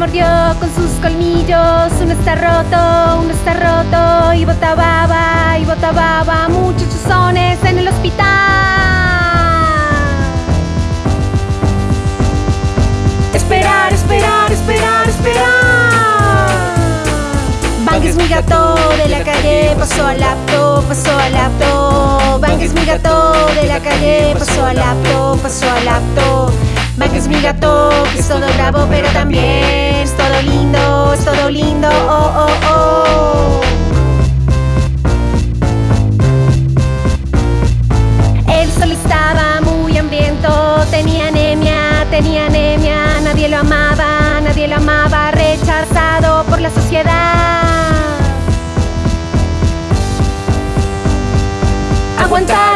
mordió con sus colmillos. Uno está roto, uno está roto. Y bota baba, y bota baba. Muchos chuzones en el hospital. Esperar, esperar, esperar, esperar. Bang es mi gato de la calle, pasó al laptop, pasó al laptop. Bang es mi gato de la calle, pasó al laptop, pasó al laptop. Bang es mi gato, que es todo bravo, pero también lindo, es todo lindo, oh, oh, oh. El sol estaba muy hambriento, tenía anemia, tenía anemia, nadie lo amaba, nadie lo amaba, rechazado por la sociedad. Aguantar,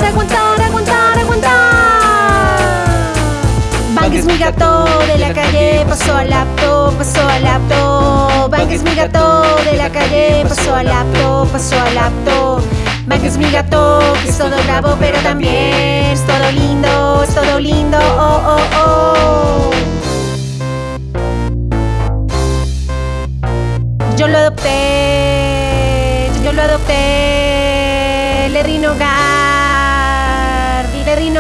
Bang es mi gato de la calle, pasó al laptop, pasó al laptop. Bang es mi gato de la calle, pasó al laptop, pasó al laptop. Bang es mi gato, que es todo bravo, pero también es todo lindo, es todo lindo, oh, oh, oh. Yo lo adopté, yo lo adopté, le hogar, le di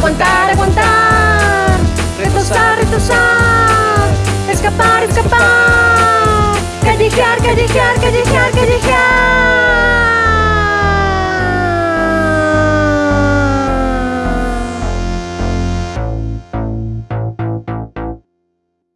Aguantar, aguantar, retosar, retosar, escapar, escapar, callejear, callejear, callejear, callejear.